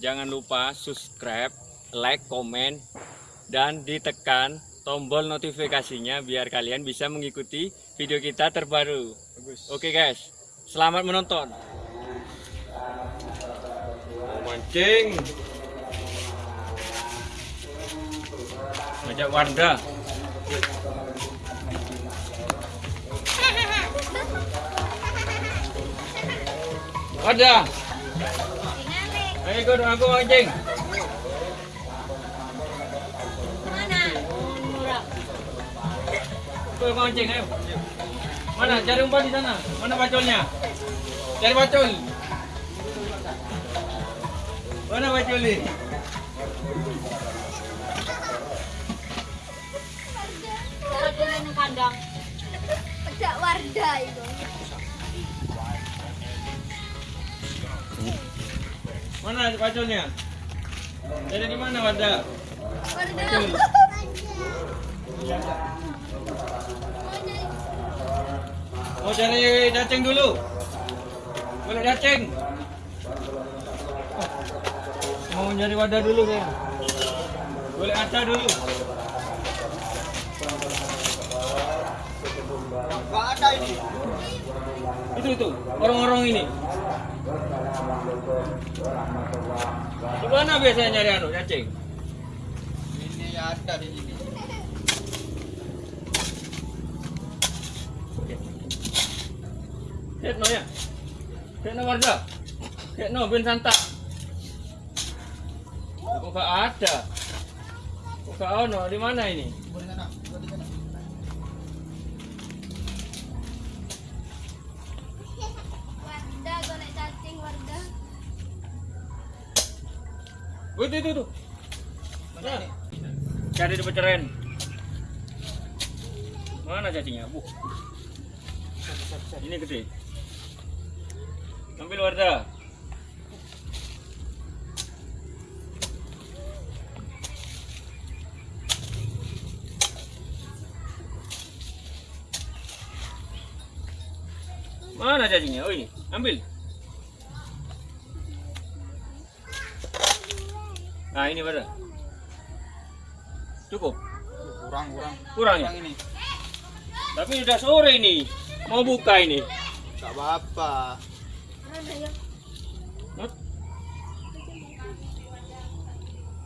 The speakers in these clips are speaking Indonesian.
jangan lupa subscribe, like, komen, dan ditekan tombol notifikasinya biar kalian bisa mengikuti video kita terbaru. Bagus. Oke guys, selamat menonton. Mau mancing. Ngajak Wardah. Wardah. Ayo ikut aku mancing. Ikut mancing ayo. Mana cari umpan di sana? Mana bacolnya? Cari bacol. Mana bacol ni? Cara kulit ng kandang. Pedak Wardah itu. Mana bacolnya? Jadi di mana Wardah? Wardah. Mau cari cacing dulu? Boleh cacing? Mau nyari wadah dulu ya? Boleh aca dulu? Gak ada ini. Itu itu, orang-orang ini. Di mana biasanya nyari anu cacing? Ini ada di sini. Lihat no ya? Lihat no warga? Lihat no ben santa. Kok gak ada? Kok gak ono? Di mana ini? Sana. Boleh sana. Wardah golek cacing Wardah. Oh, itu itu ini? Cari di peceren. Mana cacingnya? Bu. Ini gede. Ambil Wardah. Mana cacingnya? Oh ini, ambil. Nah ini Wardah. Cukup. Kurang, kurang. Kurang ya? Kurang ini. Tapi udah sore ini. Mau buka ini. Gak apa-apa.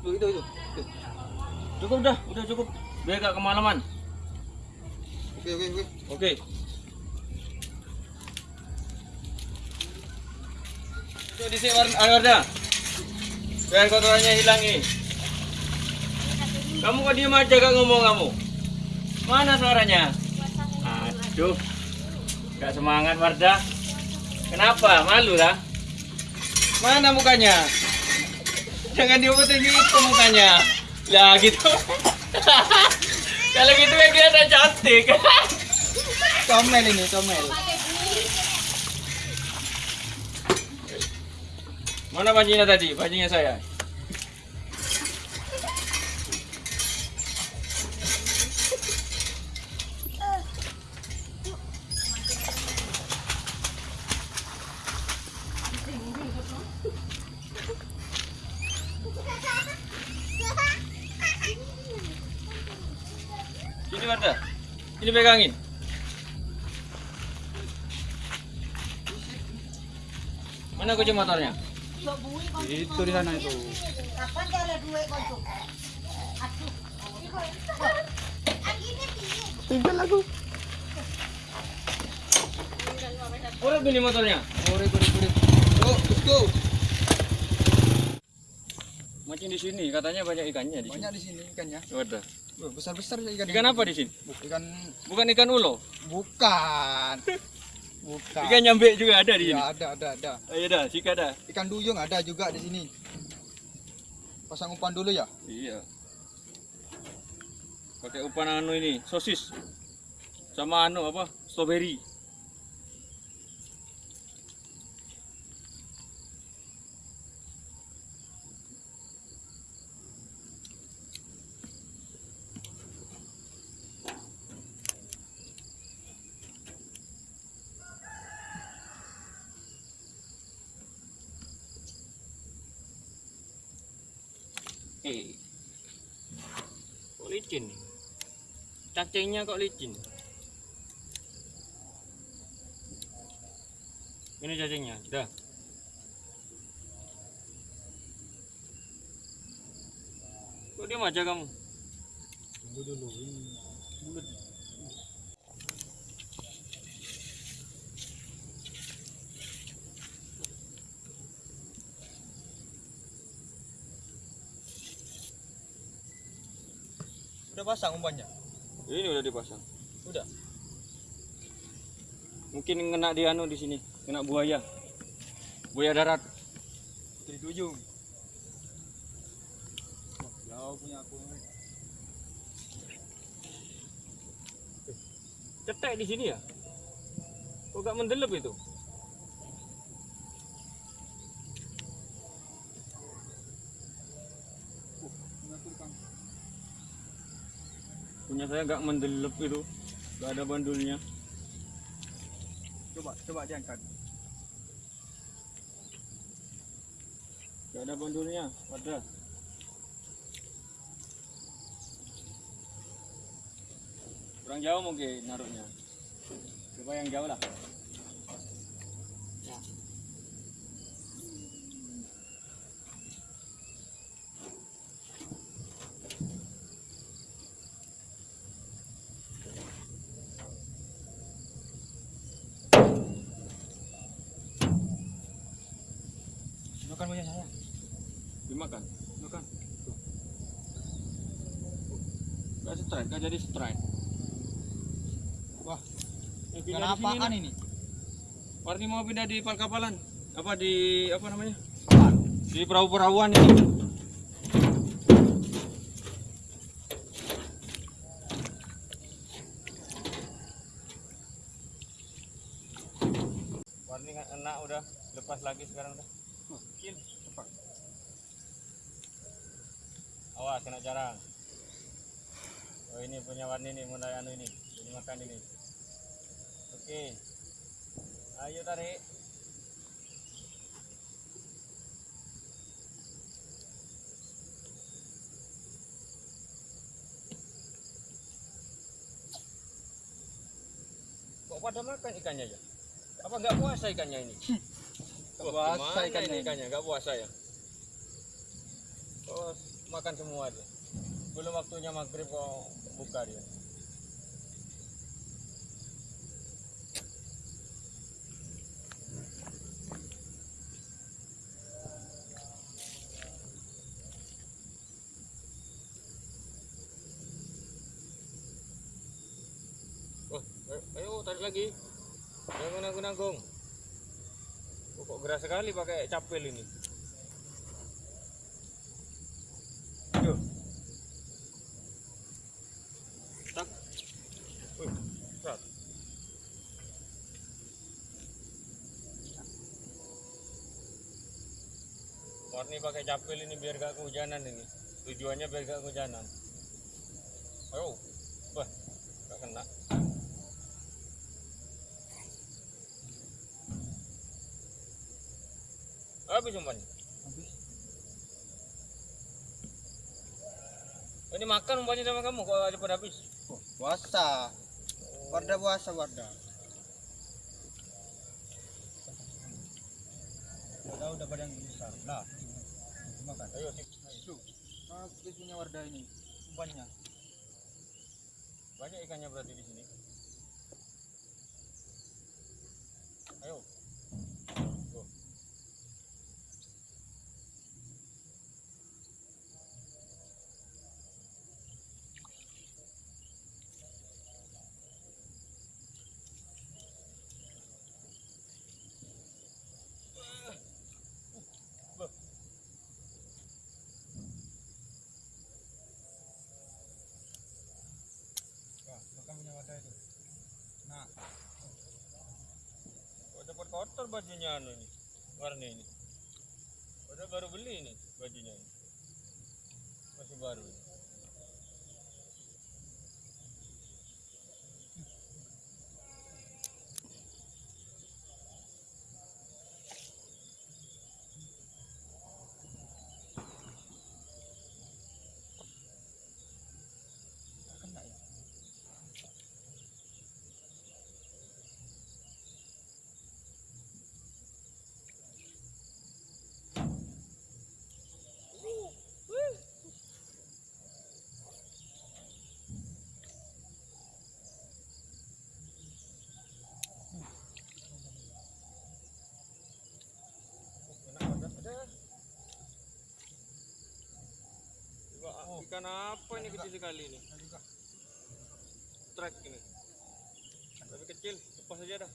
Itu, itu. Tuh. Cukup dah, udah cukup. Biar gak kemalaman. Oke, oke, oke. Oke. Itu di sini air Wardah. Biar kotorannya hilang ini. Kamu kok diem aja gak ngomong kamu? Mana suaranya? Aduh. Gak semangat Wardah. Kenapa? Malu lah? Mana mukanya? Jangan diumpetin gitu mukanya. Lah gitu. Kalau gitu dia ada cantik. Comel ini, comel. Mana pancinya tadi? Pancinya saya. Sini Warda. Ini pegangin. Mana kunci motornya? Itu di sana itu. Kapan ada duit kau tu? Tinggal aku. Udah beli motornya. Kore, kore, kore. Yuk, let's go. Mancing di sini, katanya banyak ikannya di sini. Banyak di sini ikannya. Wadah. Wah, besar-besar ikan. Ikan apa di sini? Ikan Bukan ikan ulo. bukan. Bukan. Ikan nyambe juga ada di sini. Iya, ada, ada, ada. Ayo dah, sika dah. Ikan duyung ada juga di sini. Pasang umpan dulu ya. Iya. Pakai umpan anu ini, sosis. Sama anu apa? Strawberry. Kok licin? Cacingnya kok licin? Ini cacingnya, sudah. Kok diam aja kamu? Tunggu dulu. Bulat. Udah pasang umpannya? Ini udah dipasang. Udah. Mungkin kena di anu di sini, kena buaya. Buaya darat. Di ujung. Jauh punya aku. Cetek di sini ya? Kok gak mendelep itu? Uh, punya aku Kang. Punya saya gak mendelep itu. Gak ada bandulnya. Coba, coba diangkat. Gak ada bandulnya. Ada. Kurang jauh mungkin naruhnya. Coba yang jauh lah. Ya. Punya saya. Dimakan. Makan. Tuh. Gak strike, gak jadi strike. Wah, Eh, pindah apaan lah. ini? Warni mau pindah di pal kapalan. Apa di apa namanya? Di perahu-perahuan ini. Warni nggak enak udah lepas lagi sekarang udah. Kill. Cepat. Awas kena jarang. Oh ini punya warni nih mulai anu ini. Ini makan ini. Oke. Ayo tarik. Kok pada makan ikannya ya? Apa nggak puasa ikannya ini? Wah, puasa ikannya ini ini. ikannya, nggak puasa ya? Oh, makan semua dia. Belum waktunya maghrib kok buka dia. Oh, ayo, ayo tarik lagi. Jangan nanggung-nanggung. Oh, kok gerak sekali pakai capel ini. Warni pakai capel ini biar gak kehujanan ini. Tujuannya biar gak kehujanan. Ayo. Wah, gak kena. Habis umpannya. Habis. Ini makan umpannya sama kamu kok cepat habis. Oh, puasa. Warda puasa, Warda. Udah udah pada yang besar. Nah, makan. Ayo, Tik. Tuh, habis punya Warda ini. Umpannya. banyak ikannya berarti di sini. Ayo. Tuh. Loh. Wah, makan punya Warda itu. Nah, Kok cepat kotor bajunya anu ini. Warna ini. Padahal baru beli ini bajunya ini. Masih baru. ini. Ikan apa ini kecil sekali ini? Trek ini. Tapi kecil, lepas saja dah.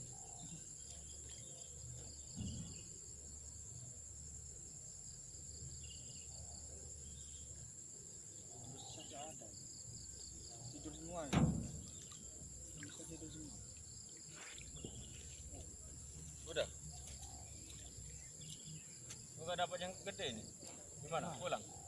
Tidur semua ya. Bisa tidur semua. Udah. Enggak dapat yang gede ini. Gimana? Gimana pulang?